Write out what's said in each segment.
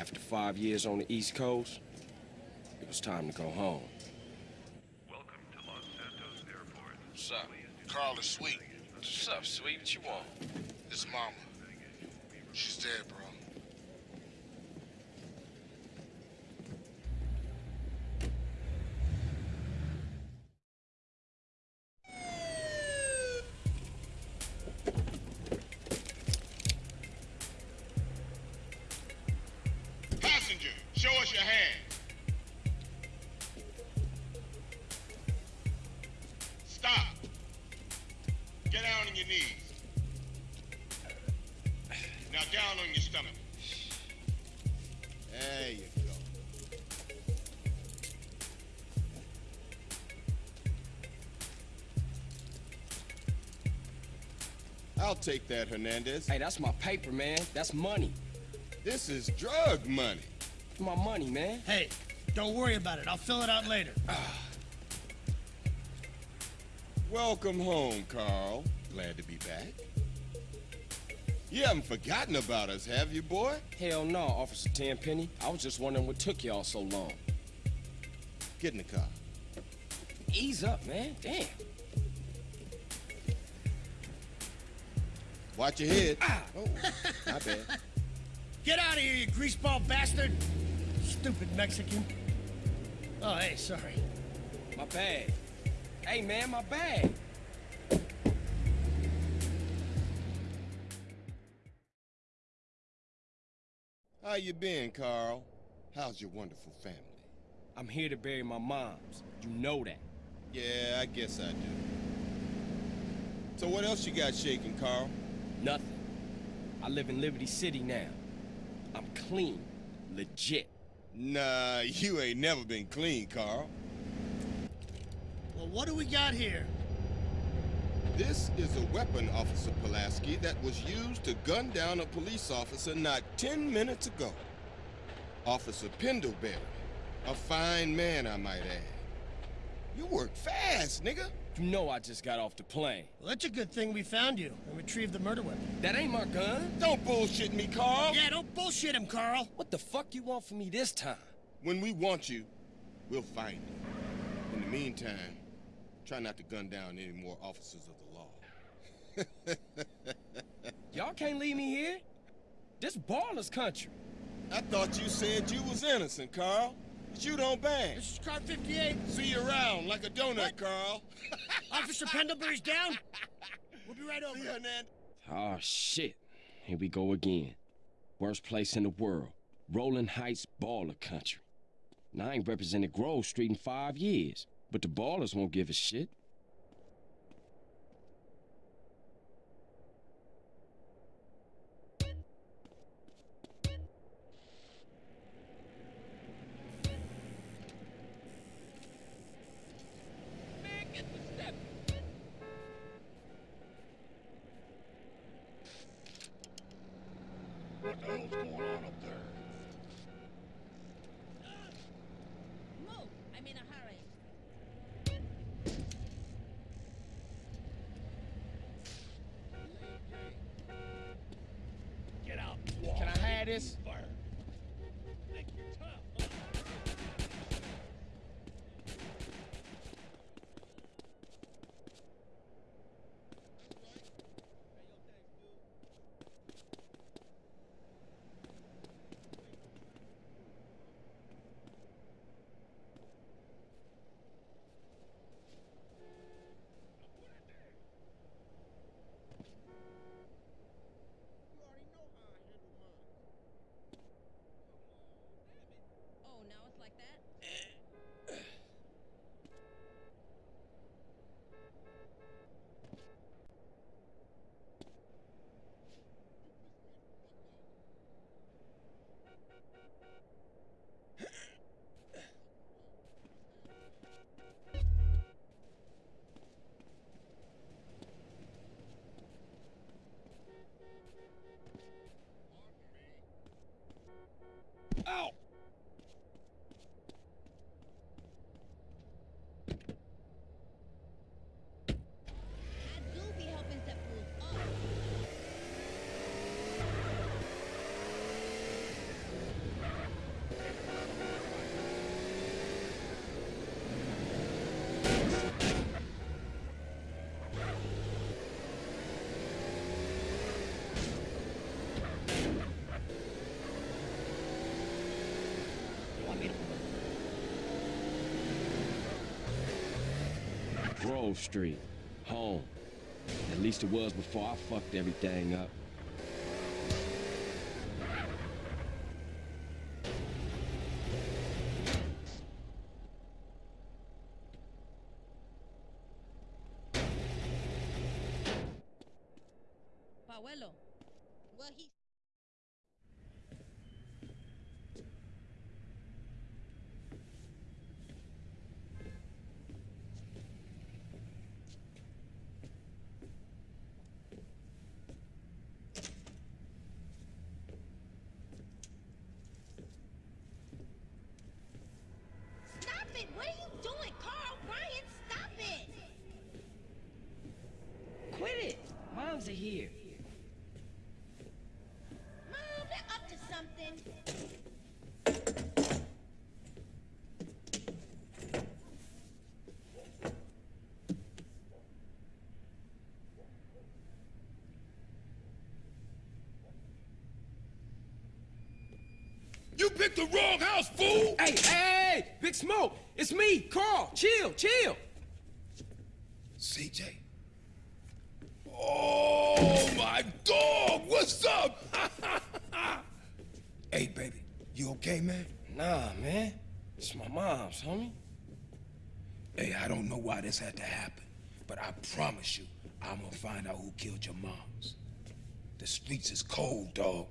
After five years on the East Coast, it was time to go home. Welcome to Los Santos Airport. What's up? Carl is sweet. What's up, sweet? What you want? His mama. She's dead, bro. I'll take that, Hernandez. Hey, that's my paper, man. That's money. This is drug money. My money, man. Hey, don't worry about it. I'll fill it out later. Ah. Welcome home, Carl. Glad to be back. You haven't forgotten about us, have you, boy? Hell no, Officer Tenpenny. I was just wondering what took y'all so long. Get in the car. Ease up, man. Damn. Watch your head. Ah. Oh, my bad. Get out of here, you greaseball bastard! Stupid Mexican. Oh, hey, sorry. My bag. Hey, man, my bag. How you been, Carl? How's your wonderful family? I'm here to bury my moms. You know that. Yeah, I guess I do. So what else you got shaking, Carl? Nothing. I live in Liberty City now. I'm clean. Legit. Nah, you ain't never been clean, Carl. Well, what do we got here? This is a weapon, Officer Pulaski, that was used to gun down a police officer not 10 minutes ago. Officer Pendlebury. A fine man, I might add. You work fast, nigga. You know I just got off the plane. Well, that's a good thing we found you and retrieved the murder weapon. That ain't my gun. Don't bullshit me, Carl. Yeah, don't bullshit him, Carl. What the fuck you want from me this time? When we want you, we'll find you. In the meantime, try not to gun down any more officers of the law. Y'all can't leave me here. This Ballas country. I thought you said you was innocent, Carl. But you don't bang. This is car 58. See you around like a donut, What? Carl. Officer Pendlebury's down. We'll be right over. See you, Hernandez. Oh, shit. Here we go again. Worst place in the world. Rolling Heights baller country. Now, I ain't represented Grove Street in five years, but the Ballas won't give a shit. What the hell's going on up there? Move! I'm in a hurry. Get out. Can Grove Street. Home. At least it was before I fucked everything up. Paolo. Well, he. Stop it! What are you doing, Carl? Ryan, stop it! Quit it! Moms are here. Mom, they're up to something. You picked the wrong house, fool! Hey, hey, hey! Big Smoke! It's me, Carl! Chill, chill! CJ. Oh, my dog! What's up? Hey, baby, you okay, man? Nah, man. It's my mom's, homie. Hey, I don't know why this had to happen, but I promise you, I'm gonna find out who killed your moms. The streets is cold, dog.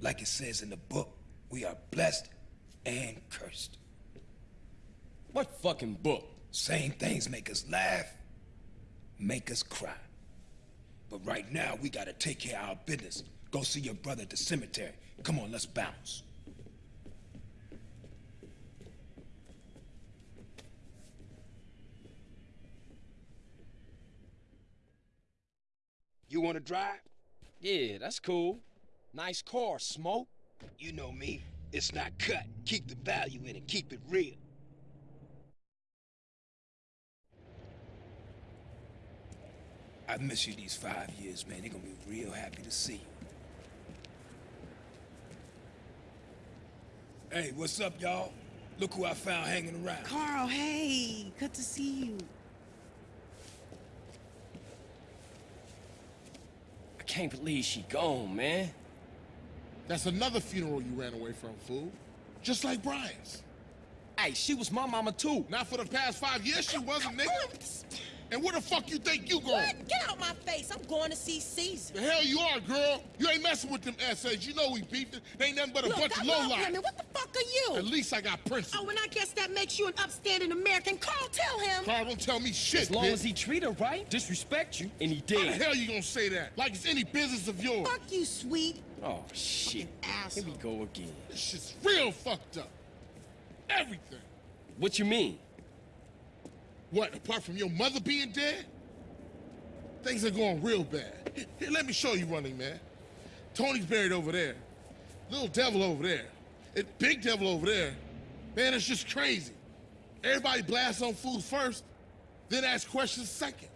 Like it says in the book, we are blessed and cursed. What fucking book? Same things make us laugh, make us cry. But right now, we gotta take care of our business. Go see your brother at the cemetery. Come on, let's bounce. You wanna drive? Yeah, that's cool. Nice car, Smoke. You know me. It's not cut. Keep the value in it. Keep it real. I miss you these five years, man. They're gonna be real happy to see you. Hey, what's up, y'all? Look who I found hanging around. Carl, hey, good to see you. I can't believe she gone, man. That's another funeral you ran away from, fool. Just like Brian's. Hey, she was my mama too. Not for the past five years she wasn't, nigga. And where the fuck you think you going? What? Get out my face. I'm going to see Cesar. The hell you are, girl. You ain't messing with them essays. You know we beefed it. They ain't nothing but a Look, bunch I of love lowlife. women. What the fuck are you? At least I got principles. Oh, and I guess that makes you an upstanding American. Carl, tell him. Carl, don't tell me shit, As long bitch. as he treat her right, disrespect you, and he How the did. hell you gonna say that? Like it's any business of yours. Fuck you, sweet. Oh, shit. Here we go again. This shit's real fucked up. Everything. What you mean? What, apart from your mother being dead? Things are going real bad. Here, let me show you running, man. Tony's buried over there. Little devil over there. Big devil over there. Man, it's just crazy. Everybody blasts on food first, then ask questions second.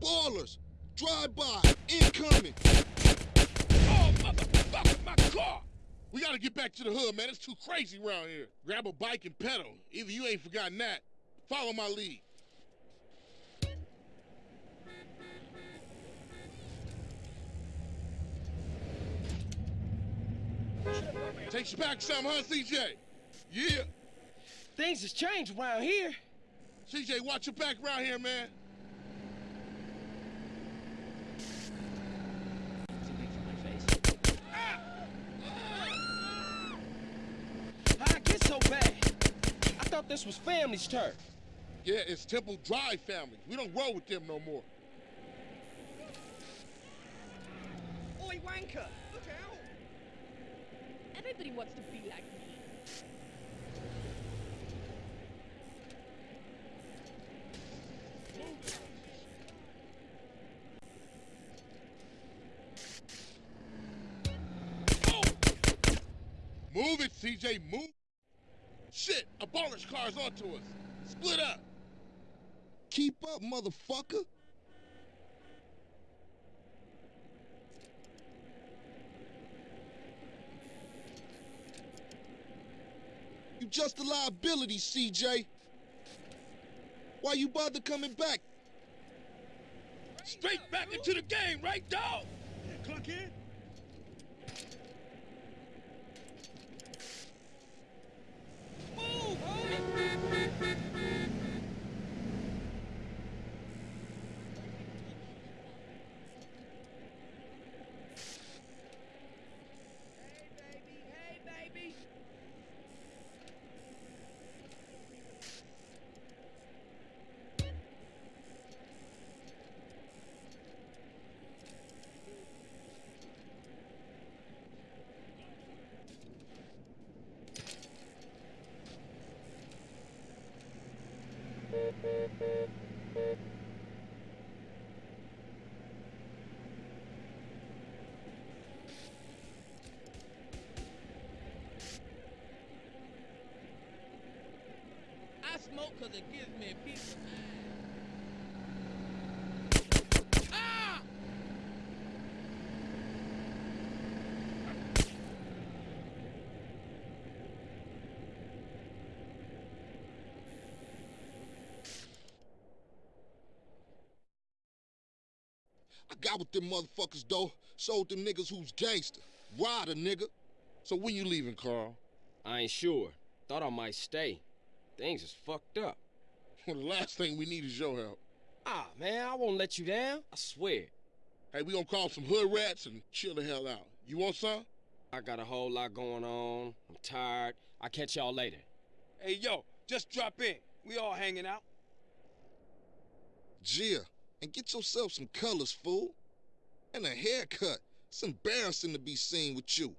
Ballas, drive by, incoming. Oh, motherfucker, my car! We gotta get back to the hood, man. It's too crazy around here. Grab a bike and pedal. Either you ain't forgotten that. Follow my lead. Takes you back some, huh, CJ? Yeah. Things has changed around here. CJ, watch your back around here, man. How'd it get so bad? I thought this was family's turf. Yeah, it's Temple Drive family. We don't roll with them no more. Oi, wanker! Look out! Everybody wants to be like me. Move it, CJ, move. Shit, abolish cars onto us. Split up. Keep up, motherfucker. You just a liability, CJ. Why you bother coming back? Straight back into the game, right, dog? Yeah, clock in. I smoke 'cause it gives me peace of! I got with them motherfuckers, though. Sold them niggas who's gangster. Rider, nigga. So when you leaving, Carl? I ain't sure. Thought I might stay. Things is fucked up. Well, the last thing we need is your help. Ah, man, I won't let you down. I swear. Hey, we gonna call some hood rats and chill the hell out. You want some? I got a whole lot going on. I'm tired. I'll catch y'all later. Hey, yo, just drop in. We all hanging out. Gia, and get yourself some colors, fool. And a haircut. It's embarrassing to be seen with you.